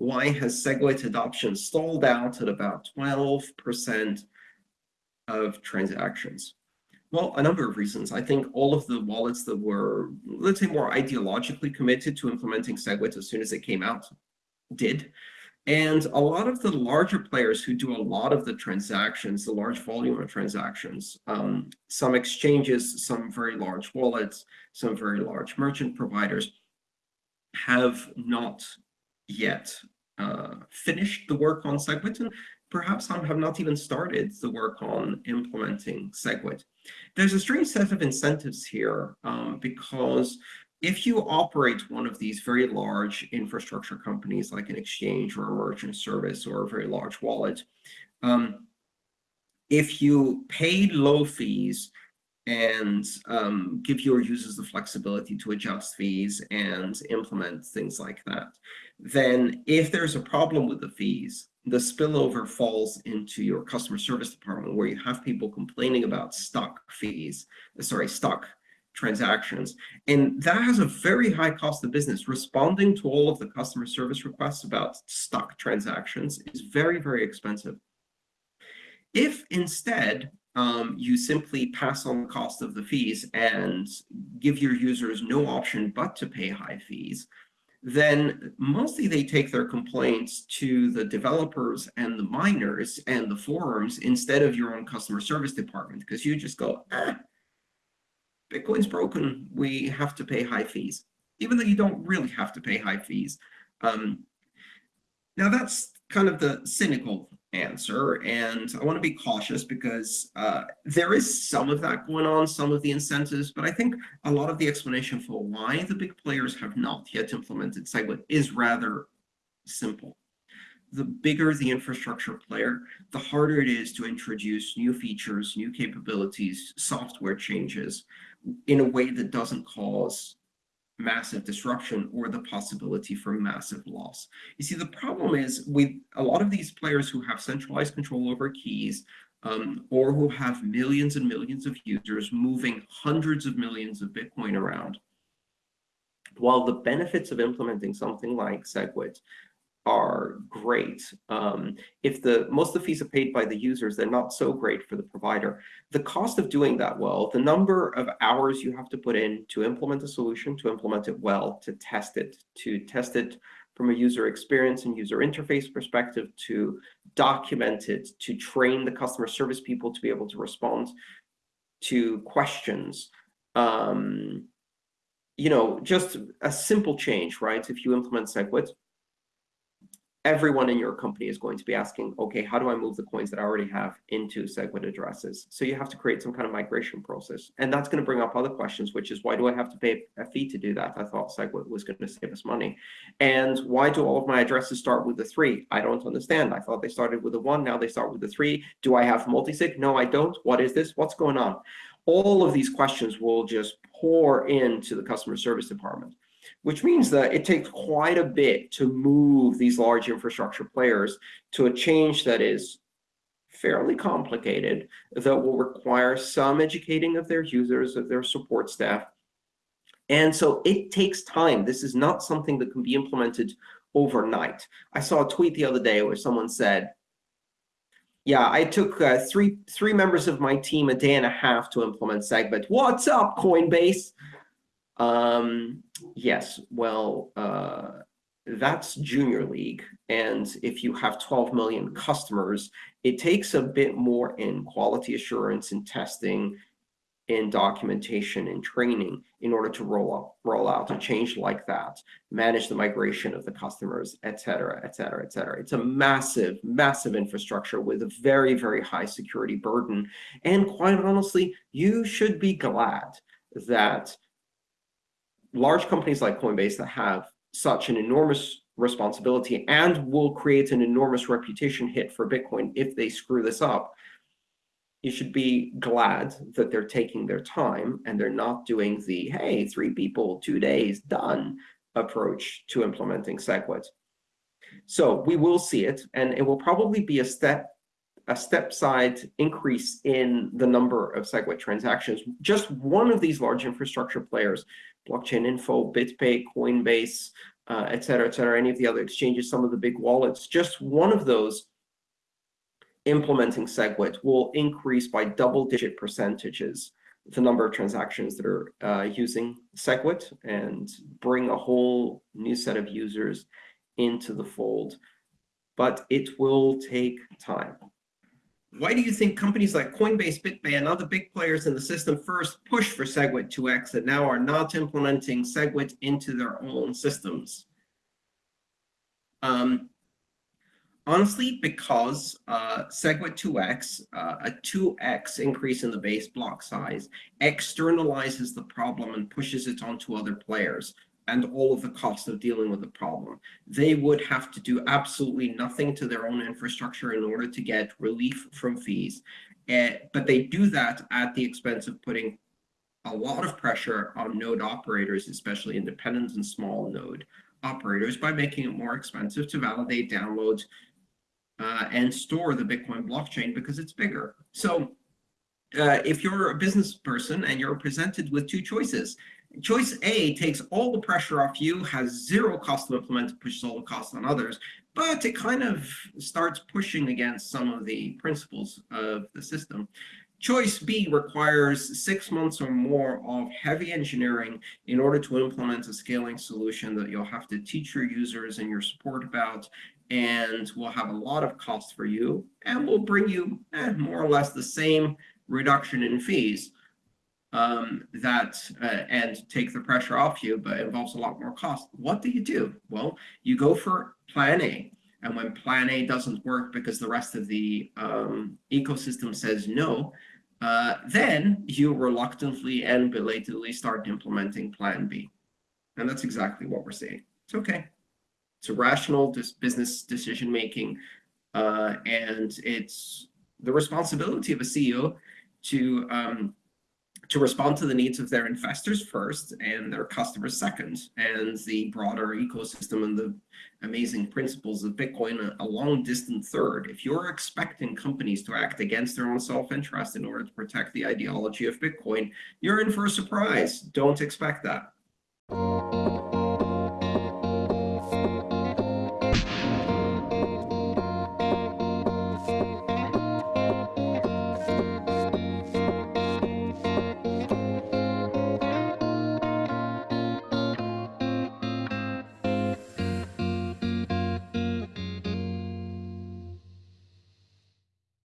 why has SegWit adoption stalled out at about 12% of transactions? Well, a number of reasons. I think all of the wallets that were, let's say, more ideologically committed to implementing SegWit as soon as it came out did. And a lot of the larger players who do a lot of the transactions, the large volume of transactions, um, some exchanges, some very large wallets, some very large merchant providers, have not yet uh, finished the work on SegWit, and perhaps some have not even started the work on implementing SegWit. There's a strange set of incentives here um, because if you operate one of these very large infrastructure companies like an exchange or a merchant service or a very large wallet, um, if you pay low fees and um, give your users the flexibility to adjust fees and implement things like that, then if there's a problem with the fees, the spillover falls into your customer service department where you have people complaining about stuck fees, sorry, stuck transactions. And that has a very high cost of business. Responding to all of the customer service requests about stuck transactions is very, very expensive. If instead um, you simply pass on the cost of the fees and give your users no option but to pay high fees, then mostly they take their complaints to the developers and the miners and the forums instead of your own customer service department, because you just go, eh, Bitcoin's broken, we have to pay high fees, even though you don't really have to pay high fees. Um, now that's kind of the cynical answer, and I want to be cautious because uh, there is some of that going on, some of the incentives, but I think a lot of the explanation for why the big players have not yet implemented SegWit is rather simple. The bigger the infrastructure player, the harder it is to introduce new features, new capabilities, software changes in a way that doesn't cause massive disruption or the possibility for massive loss. You see, the problem is with a lot of these players who have centralized control over keys um, or who have millions and millions of users moving hundreds of millions of Bitcoin around, while the benefits of implementing something like SegWit are great. Um, if the most of the fees are paid by the users, they're not so great for the provider. The cost of doing that well, the number of hours you have to put in to implement a solution, to implement it well, to test it, to test it from a user experience and user interface perspective, to document it, to train the customer service people to be able to respond to questions. Um, you know, just a simple change, right? If you implement SegWit, everyone in your company is going to be asking, okay, how do I move the coins that I already have into SegWit addresses? So you have to create some kind of migration process. And that's going to bring up other questions, which is why do I have to pay a fee to do that? I thought SegWit was going to save us money. And why do all of my addresses start with the three? I don't understand. I thought they started with the one, now they start with the three. Do I have multi-sig? No, I don't. What is this? What's going on? All of these questions will just pour into the customer service department which means that it takes quite a bit to move these large infrastructure players to a change that is fairly complicated, that will require some educating of their users, of their support staff. And so it takes time. This is not something that can be implemented overnight. I saw a tweet the other day where someone said, yeah, I took uh, three three members of my team a day and a half to implement SegWit. What's up, Coinbase? Um, yes, well, uh, that's junior league. And if you have 12 million customers, it takes a bit more in quality assurance and testing in documentation and training in order to roll out, roll out a change like that, manage the migration of the customers, et cetera, et cetera, et cetera. It's a massive, massive infrastructure with a very, very high security burden. And quite honestly, you should be glad that large companies like Coinbase that have such an enormous responsibility and will create an enormous reputation hit for Bitcoin if they screw this up, you should be glad that they're taking their time and they're not doing the, hey, three people, two days, done approach to implementing SegWit. So we will see it, and it will probably be a step a step side increase in the number of SegWit transactions. Just one of these large infrastructure players Blockchain Info, BitPay, Coinbase, uh, et cetera, et cetera, any of the other exchanges, some of the big wallets, just one of those implementing SegWit will increase by double-digit percentages the number of transactions that are uh, using SegWit and bring a whole new set of users into the fold. But it will take time. Why do you think companies like Coinbase, BitPay, and other big players in the system first pushed for SegWit 2x and now are not implementing SegWit into their own systems? Um, honestly, because uh, SegWit 2x, uh, a 2x increase in the base block size, externalizes the problem and pushes it onto other players and all of the cost of dealing with the problem. They would have to do absolutely nothing to their own infrastructure in order to get relief from fees. Uh, but they do that at the expense of putting a lot of pressure on node operators, especially independent and small node operators, by making it more expensive to validate, downloads uh, and store the Bitcoin blockchain because it's bigger. So uh, if you're a business person and you're presented with two choices, Choice A takes all the pressure off you, has zero cost to implement, pushes all the costs on others, but it kind of starts pushing against some of the principles of the system. Choice B requires six months or more of heavy engineering in order to implement a scaling solution that you'll have to teach your users and your support about, and will have a lot of cost for you, and will bring you eh, more or less the same reduction in fees um, that uh, and take the pressure off you, but involves a lot more cost. What do you do? Well, you go for plan A. And when plan A doesn't work because the rest of the um, ecosystem says no, uh, then you reluctantly and belatedly start implementing plan B. And that's exactly what we're seeing. It's okay. It's a rational business decision making. Uh, and it's the responsibility of a CEO to um, to respond to the needs of their investors first and their customers second, and the broader ecosystem and the amazing principles of Bitcoin a, long distant third. If you're expecting companies to act against their own self-interest in order to protect the ideology of Bitcoin, you're in for a surprise. Don't expect that.